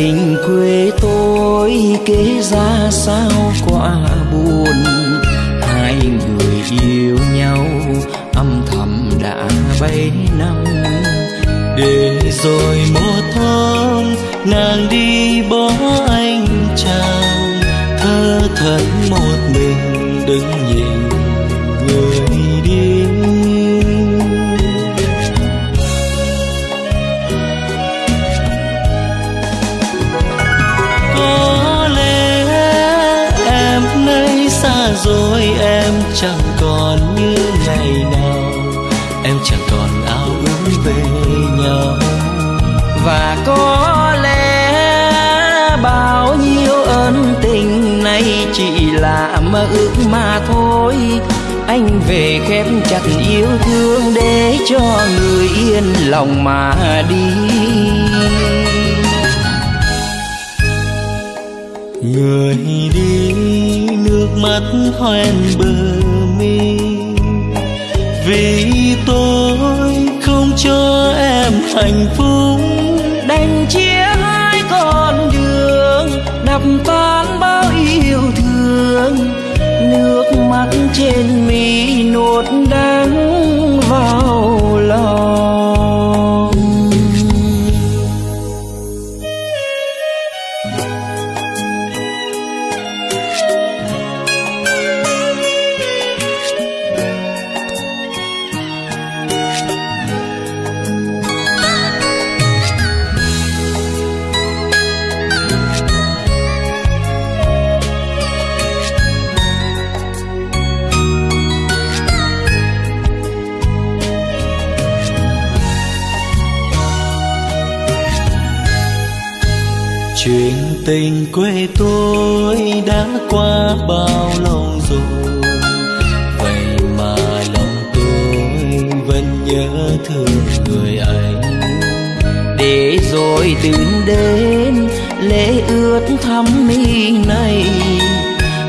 tình quê tôi kế ra sao quá buồn. Hai người yêu nhau, âm thầm đã bấy năm. Để rồi một hôm nàng đi bỏ anh chàng. Thơ thẫn một mình đứng nhìn rồi em chẳng còn như ngày nào. Em chẳng còn ao ước về nhau. Và có lẽ bao nhiêu ân tình này chỉ là mơ ước mà thôi. Anh về khép chặt yêu thương để cho người yên lòng mà đi. Người đi nước mắt hoen bờ mi. Vì tôi không cho em hạnh phúc. Chuyện tình quê tôi đã qua bao lâu rồi. Vậy mà lòng tôi vẫn nhớ thương người anh. Để rồi từng đêm lễ ướt thắm mi này,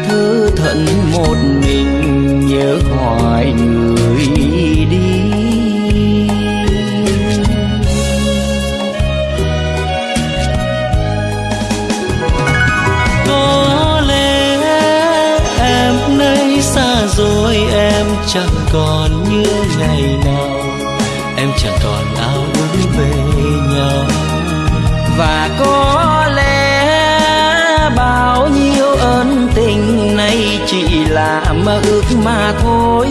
thơ thận một mình nhớ hoài người. Xa rồi em chẳng còn như ngày nào. Em chẳng còn ao ước về nhau và có lẽ bao nhiêu ân tình này chỉ là mơ ước mà thôi.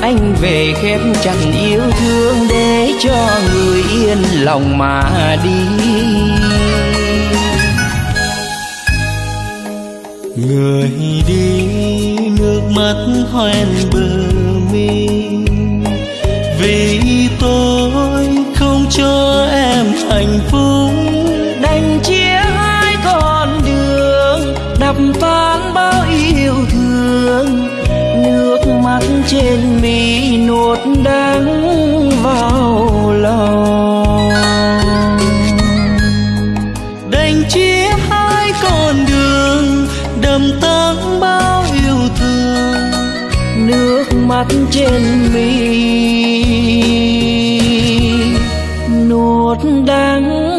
Anh về khép chặt yêu thương để cho người yên lòng mà đi. Người đi nước mắt hoen bờ mi. Vì tôi không cho em hạnh phúc. Mắt trên mi. Nuốt đắng